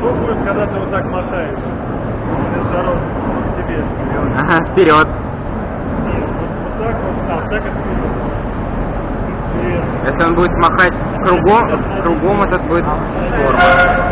Что будет, когда ты вот так мотаешь? Дорогу тебе. Ага, вперед. Нет, вот, вот так вот, а, так это вперед. Вперед. Если он будет махать кругом, кругом этот будет здорово.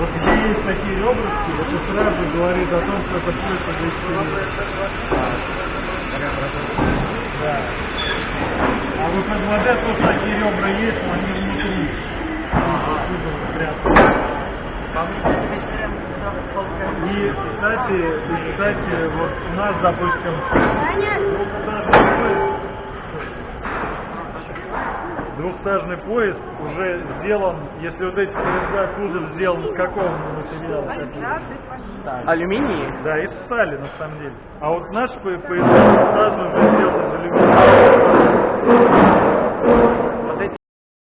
Вот где есть такие ребрышки, это сразу говорит о том, что это все это Да. А вот на МВД тоже такие ребра есть, но они внутри. Прятаны. И, кстати, и, кстати, вот у нас, допустим, двухстажный поезд, двухстажный поезд уже сделан, если вот эти поезда кузов сделан из какого материала? Алюминий? Да, из стали на самом деле. А вот наш по- поезда